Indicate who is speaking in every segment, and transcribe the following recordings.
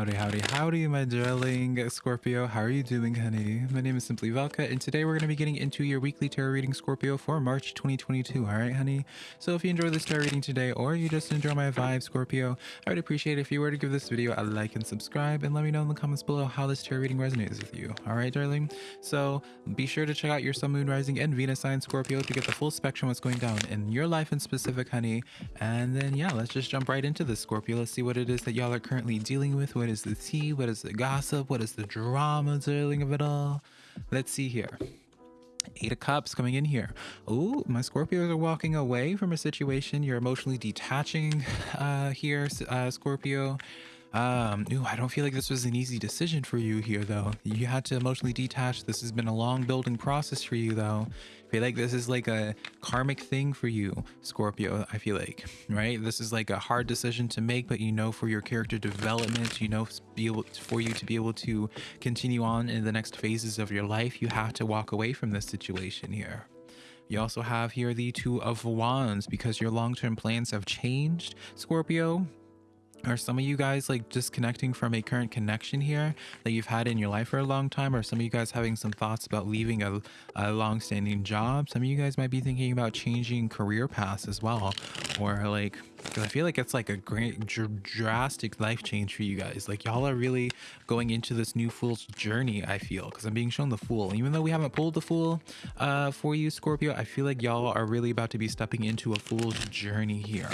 Speaker 1: Howdy, howdy, howdy, my darling Scorpio. How are you doing, honey? My name is Simply Velka, and today we're going to be getting into your weekly tarot reading, Scorpio, for March 2022. All right, honey? So if you enjoy this tarot reading today, or you just enjoy my vibe, Scorpio, I would appreciate if you were to give this video a like and subscribe, and let me know in the comments below how this tarot reading resonates with you. All right, darling? So be sure to check out your Sun, Moon, Rising, and Venus sign, Scorpio, to get the full spectrum what's going down in your life in specific, honey. And then, yeah, let's just jump right into this, Scorpio. Let's see what it is that y'all are currently dealing with what is the tea? What is the gossip? What is the drama, darling, of it all? Let's see here. Eight of Cups coming in here. Oh, my Scorpios are walking away from a situation. You're emotionally detaching uh, here, uh, Scorpio. Um, ooh, I don't feel like this was an easy decision for you here, though. You had to emotionally detach. This has been a long building process for you, though. I feel like this is like a karmic thing for you, Scorpio. I feel like, right? This is like a hard decision to make, but you know, for your character development, you know, be able for you to be able to continue on in the next phases of your life, you have to walk away from this situation here. You also have here the Two of Wands because your long term plans have changed, Scorpio are some of you guys like disconnecting from a current connection here that you've had in your life for a long time? Or some of you guys having some thoughts about leaving a, a long-standing job? Some of you guys might be thinking about changing career paths as well. Or like because i feel like it's like a great dr drastic life change for you guys. Like y'all are really going into this new fool's journey i feel because i'm being shown the fool. Even though we haven't pulled the fool uh for you scorpio i feel like y'all are really about to be stepping into a fool's journey here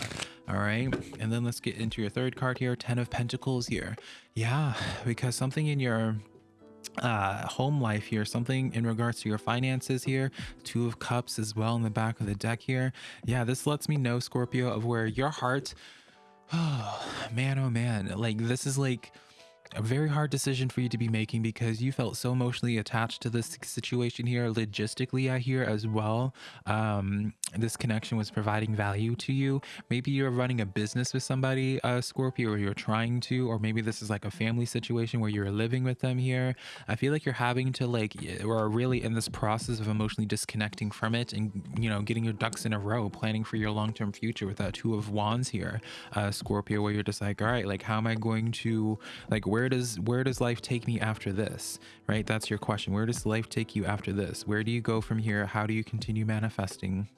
Speaker 1: all right and then let's get into your third card here ten of pentacles here. Yeah because something in your uh home life here something in regards to your finances here two of cups as well in the back of the deck here. Yeah this lets me know scorpio of where your heart oh man oh man like this is like a very hard decision for you to be making because you felt so emotionally attached to this situation here logistically i hear as well. Um this connection was providing value to you. Maybe you're running a business with somebody uh scorpio or you're trying to or maybe this is like a family situation where you're living with them here. I feel like you're having to like or really in this process of emotionally disconnecting from it and you know getting your ducks in a row planning for your long-term future with that two of wands here uh scorpio where you're just like all right like how am i going to like where does where does life take me after this right? That's your question. Where does life take you after this? Where do you go from here? How do you continue manifesting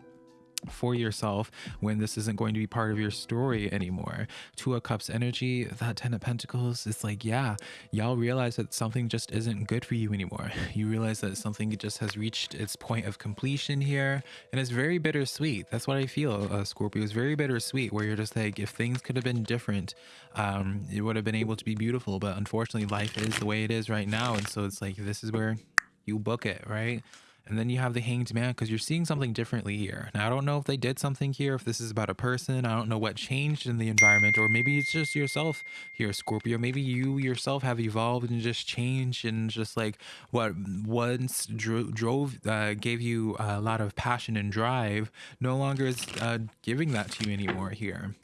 Speaker 1: for yourself when this isn't going to be part of your story anymore. Two of Cups energy, that Ten of Pentacles, it's like, yeah, y'all realize that something just isn't good for you anymore. You realize that something just has reached its point of completion here, and it's very bittersweet. That's what I feel, uh, Scorpio. It's very bittersweet, where you're just like, if things could have been different, um, it would have been able to be beautiful, but unfortunately, life is the way it is right now, and so it's like, this is where you book it, right? And then you have the hanged man because you're seeing something differently here. Now, I don't know if they did something here, if this is about a person. I don't know what changed in the environment, or maybe it's just yourself here, Scorpio. Maybe you yourself have evolved and just changed and just like what once dro drove, uh, gave you a lot of passion and drive, no longer is uh, giving that to you anymore here.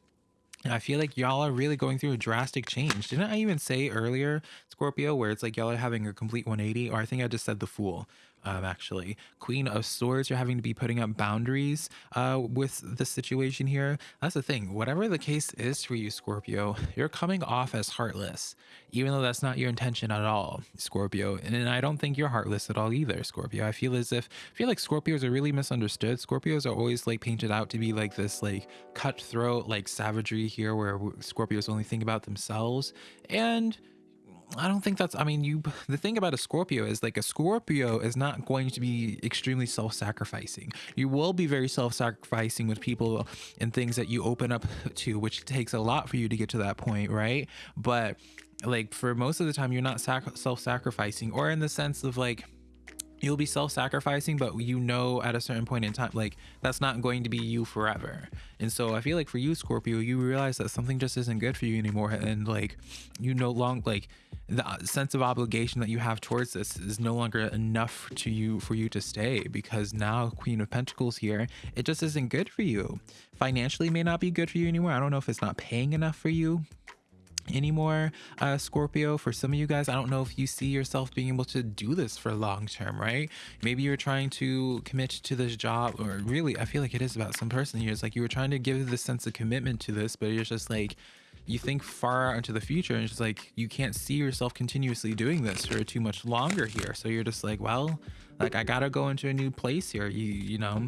Speaker 1: I feel like y'all are really going through a drastic change. Didn't I even say earlier, Scorpio, where it's like y'all are having a complete 180? Or I think I just said the fool um, actually. Queen of Swords, you're having to be putting up boundaries uh, with the situation here. That's the thing. Whatever the case is for you, Scorpio, you're coming off as heartless, even though that's not your intention at all, Scorpio. And I don't think you're heartless at all either, Scorpio. I feel as if, I feel like Scorpios are really misunderstood. Scorpios are always like painted out to be like this like cutthroat, like savagery here where Scorpios only think about themselves. And I don't think that's I mean you the thing about a Scorpio is like a Scorpio is not going to be extremely self-sacrificing. You will be very self-sacrificing with people and things that you open up to which takes a lot for you to get to that point, right? But like for most of the time you're not self-sacrificing or in the sense of like you'll be self-sacrificing but you know at a certain point in time like that's not going to be you forever. And so i feel like for you scorpio you realize that something just isn't good for you anymore and like you no longer like the uh, sense of obligation that you have towards this is no longer enough to you for you to stay because now queen of pentacles here it just isn't good for you. Financially may not be good for you anymore. I don't know if it's not paying enough for you anymore uh scorpio for some of you guys i don't know if you see yourself being able to do this for long term right? Maybe you're trying to commit to this job or really i feel like it is about some person here. It's like you were trying to give this sense of commitment to this but you're just like you think far out into the future and it's just like you can't see yourself continuously doing this for too much longer here. So you're just like well like i gotta go into a new place here you you know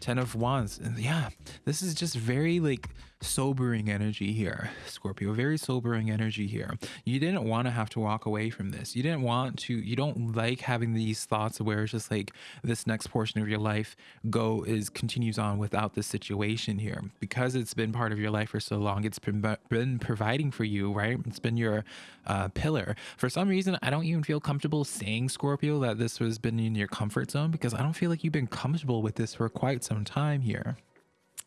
Speaker 1: ten of wands. And yeah this is just very like sobering energy here scorpio very sobering energy here. You didn't want to have to walk away from this. You didn't want to you don't like having these thoughts where it's just like this next portion of your life go is continues on without this situation here. Because it's been part of your life for so long it's been been providing for you right? It's been your uh, pillar. For some reason i don't even feel comfortable saying scorpio that this has been in your comfort zone? Because i don't feel like you've been comfortable with this for quite some time here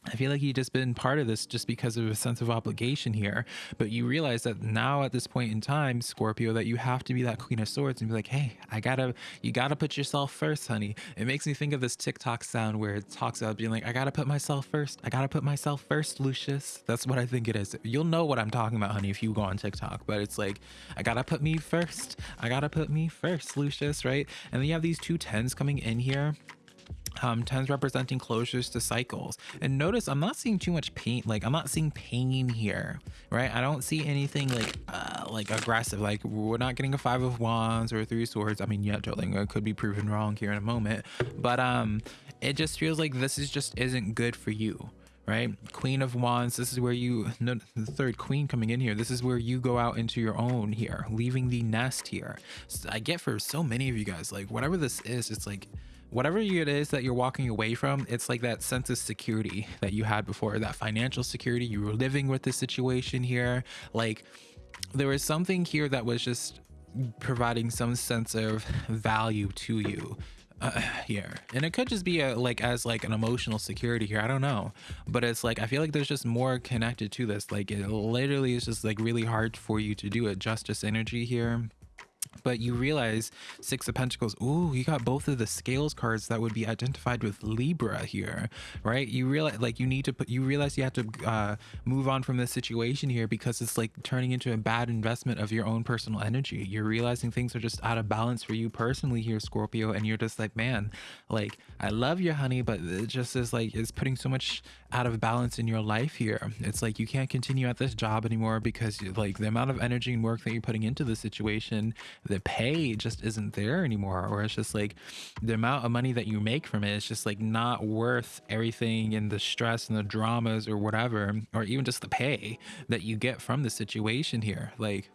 Speaker 1: I feel like you've just been part of this just because of a sense of obligation here. But you realize that now at this point in time, Scorpio, that you have to be that Queen of Swords and be like, hey, I gotta, you gotta put yourself first, honey. It makes me think of this TikTok sound where it talks about being like, I gotta put myself first. I gotta put myself first, Lucius. That's what I think it is. You'll know what I'm talking about, honey, if you go on TikTok. But it's like, I gotta put me first. I gotta put me first, Lucius, right? And then you have these two tens coming in here um, tens representing closures to cycles. And notice I'm not seeing too much pain. Like I'm not seeing pain here, right? I don't see anything like uh, like aggressive. Like we're not getting a five of wands or three swords. I mean, yeah, totally. Could be proven wrong here in a moment, but um, it just feels like this is just isn't good for you right queen of wands this is where you no, the third queen coming in here this is where you go out into your own here leaving the nest here so i get for so many of you guys like whatever this is it's like whatever it is that you're walking away from, it's like that sense of security that you had before, that financial security. You were living with the situation here. Like there was something here that was just providing some sense of value to you uh, here. And it could just be a like as like an emotional security here. I don't know. But it's like i feel like there's just more connected to this. Like it literally is just like really hard for you to do it. Justice energy here but you realize six of pentacles ooh you got both of the scales cards that would be identified with libra here right? You realize like you need to put you realize you have to uh, move on from this situation here because it's like turning into a bad investment of your own personal energy. You're realizing things are just out of balance for you personally here scorpio and you're just like man like i love you honey but it just is like it's putting so much out of balance in your life here. It's like you can't continue at this job anymore because like the amount of energy and work that you're putting into the situation the pay just isn't there anymore or it's just like the amount of money that you make from it is just like not worth everything and the stress and the dramas or whatever or even just the pay that you get from the situation here. Like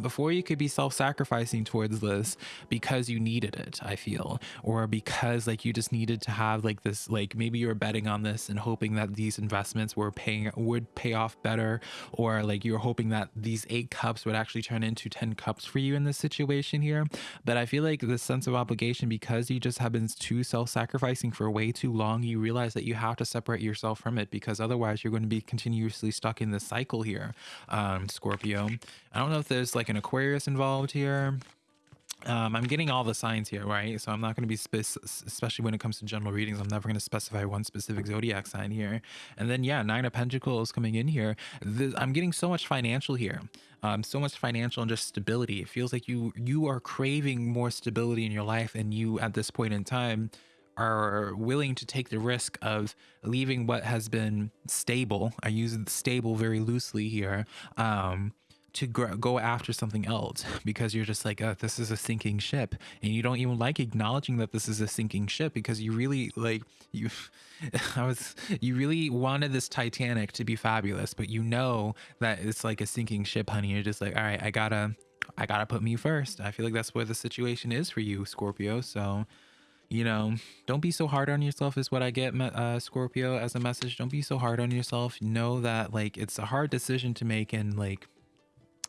Speaker 1: before you could be self-sacrificing towards this because you needed it i feel or because like you just needed to have like this like maybe you were betting on this and hoping that these investments were paying would pay off better or like you're hoping that these eight cups would actually turn into 10 cups for you in this situation here. But i feel like this sense of obligation because you just have been too self-sacrificing for way too long you realize that you have to separate yourself from it because otherwise you're going to be continuously stuck in this cycle here um scorpio. I don't know if there's like like an Aquarius involved here. Um, I'm getting all the signs here, right? So I'm not going to be, especially when it comes to general readings, I'm never going to specify one specific zodiac sign here. And then, yeah, Nine of Pentacles coming in here. The, I'm getting so much financial here. Um, so much financial and just stability. It feels like you you are craving more stability in your life, and you at this point in time are willing to take the risk of leaving what has been stable. I use stable very loosely here. Um, to go after something else because you're just like oh, this is a sinking ship. And you don't even like acknowledging that this is a sinking ship because you really like you i was you really wanted this titanic to be fabulous but you know that it's like a sinking ship honey. You're just like all right i gotta i gotta put me first. I feel like that's where the situation is for you scorpio. So you know don't be so hard on yourself is what i get uh, scorpio as a message. Don't be so hard on yourself. Know that like it's a hard decision to make and like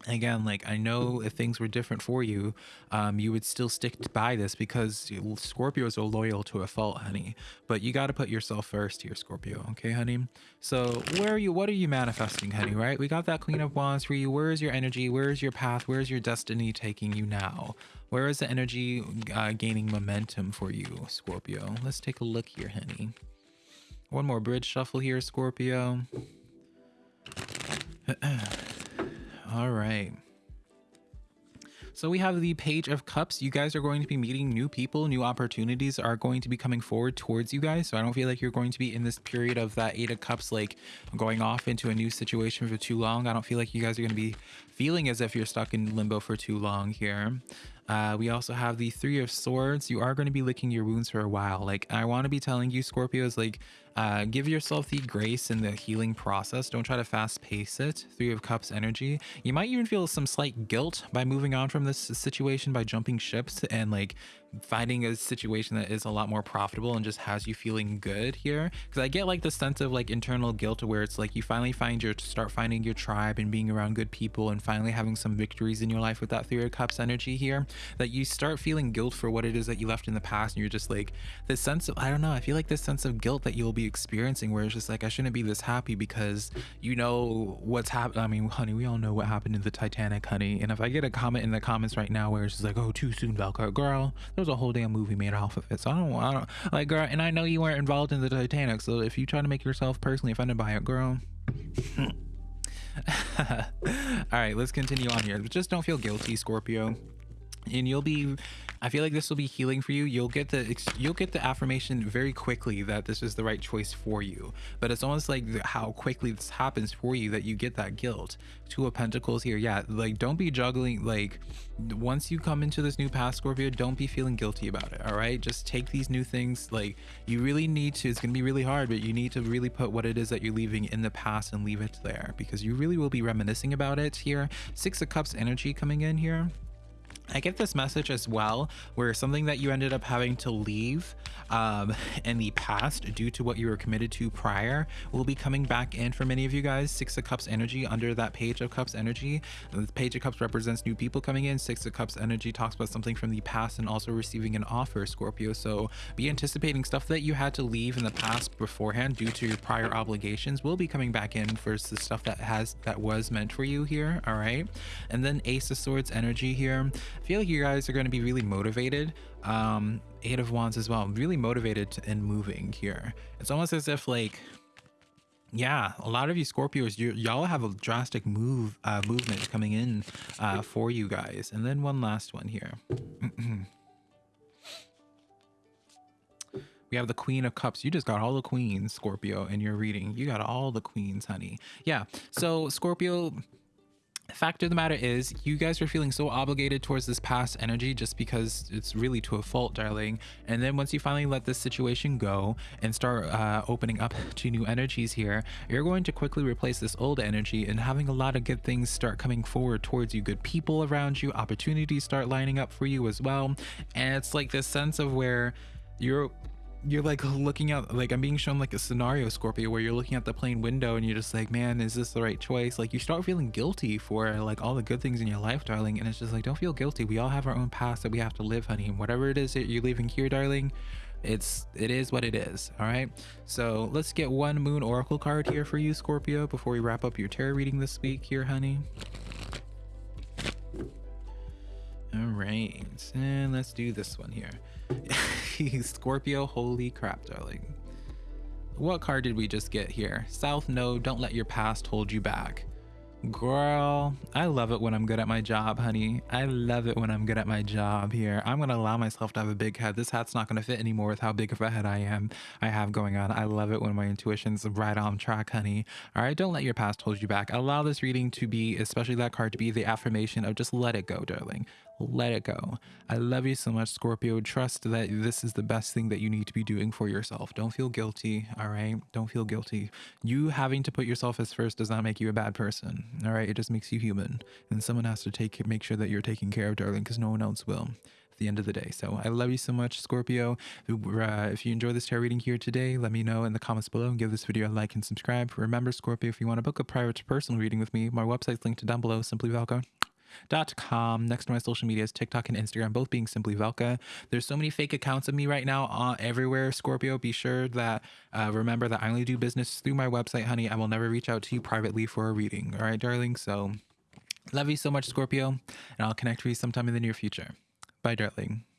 Speaker 1: again like i know if things were different for you um, you would still stick by this because scorpios are loyal to a fault honey. But you got to put yourself first here scorpio okay honey? So where are you what are you manifesting honey right? We got that queen of wands for you. Where is your energy? Where is your path? Where is your destiny taking you now? Where is the energy uh, gaining momentum for you scorpio? Let's take a look here honey. One more bridge shuffle here scorpio All right. So we have the Page of Cups. You guys are going to be meeting new people, new opportunities are going to be coming forward towards you guys. So I don't feel like you're going to be in this period of that Eight of Cups, like going off into a new situation for too long. I don't feel like you guys are going to be feeling as if you're stuck in limbo for too long here. Uh, we also have the Three of Swords. You are going to be licking your wounds for a while. Like, I want to be telling you, Scorpios, like, uh, give yourself the grace in the healing process. Don't try to fast pace it. Three of Cups energy. You might even feel some slight guilt by moving on from this situation by jumping ships and like finding a situation that is a lot more profitable and just has you feeling good here. Because i get like the sense of like internal guilt where it's like you finally find your start finding your tribe and being around good people and finally having some victories in your life with that three of cups energy here that you start feeling guilt for what it is that you left in the past and you're just like this sense of i don't know i feel like this sense of guilt that you'll be experiencing where it's just like i shouldn't be this happy because you know what's happened i mean honey we all know what happened in the titanic honey. And if i get a comment in the comments right now where it's just like oh too soon velcro girl was a whole damn movie made off of it. So I don't, I don't like, girl. And I know you weren't involved in the Titanic. So if you try to make yourself personally offended by it, girl. All right, let's continue on here. Just don't feel guilty, Scorpio and you'll be i feel like this will be healing for you. You'll get the you'll get the affirmation very quickly that this is the right choice for you. But it's almost like how quickly this happens for you that you get that guilt. Two of pentacles here. Yeah like don't be juggling like once you come into this new path scorpio don't be feeling guilty about it all right? Just take these new things like you really need to it's gonna be really hard but you need to really put what it is that you're leaving in the past and leave it there because you really will be reminiscing about it here. Six of cups energy coming in here I get this message as well, where something that you ended up having to leave um, in the past due to what you were committed to prior will be coming back in for many of you guys. Six of Cups energy under that Page of Cups energy. The Page of Cups represents new people coming in. Six of Cups energy talks about something from the past and also receiving an offer, Scorpio. So be anticipating stuff that you had to leave in the past beforehand due to your prior obligations will be coming back in for the stuff that has that was meant for you here. All right. And then Ace of Swords energy here. I feel like you guys are going to be really motivated. Um, Eight of Wands as well. Really motivated and moving here. It's almost as if like, yeah, a lot of you Scorpios, y'all have a drastic move uh, movement coming in uh, for you guys. And then one last one here. we have the queen of cups you just got all the queens scorpio in your reading you got all the queens honey yeah so scorpio fact of the matter is you guys are feeling so obligated towards this past energy just because it's really to a fault darling. And then once you finally let this situation go and start uh, opening up to new energies here you're going to quickly replace this old energy and having a lot of good things start coming forward towards you. Good people around you opportunities start lining up for you as well. And it's like this sense of where you're you're like looking out like i'm being shown like a scenario scorpio where you're looking at the plane window and you're just like man is this the right choice? Like you start feeling guilty for like all the good things in your life darling and it's just like don't feel guilty. We all have our own past that we have to live honey. And whatever it is that you're leaving here darling it's it is what it is all right? So let's get one moon oracle card here for you scorpio before we wrap up your tarot reading this week here honey. All right and let's do this one here Scorpio, holy crap, darling. What card did we just get here? South Node, don't let your past hold you back. Girl, I love it when I'm good at my job, honey. I love it when I'm good at my job here. I'm going to allow myself to have a big head. This hat's not going to fit anymore with how big of a head I am. I have going on. I love it when my intuition's right on track, honey. All right, don't let your past hold you back. Allow this reading to be, especially that card, to be the affirmation of just let it go, darling let it go. I love you so much, Scorpio. Trust that this is the best thing that you need to be doing for yourself. Don't feel guilty, all right? Don't feel guilty. You having to put yourself as first does not make you a bad person, all right? It just makes you human. And someone has to take make sure that you're taken care of, darling, because no one else will at the end of the day. So I love you so much, Scorpio. Uh, if you enjoy this tarot reading here today, let me know in the comments below and give this video a like and subscribe. Remember, Scorpio, if you want to book a private personal reading with me, my website's linked down below, Simply Velka dot com. Next to my social media is TikTok and Instagram, both being simply Velka. There's so many fake accounts of me right now uh, everywhere. Scorpio, be sure that uh, remember that I only do business through my website, honey. I will never reach out to you privately for a reading. All right, darling. So love you so much, Scorpio, and I'll connect with you sometime in the near future. Bye, darling.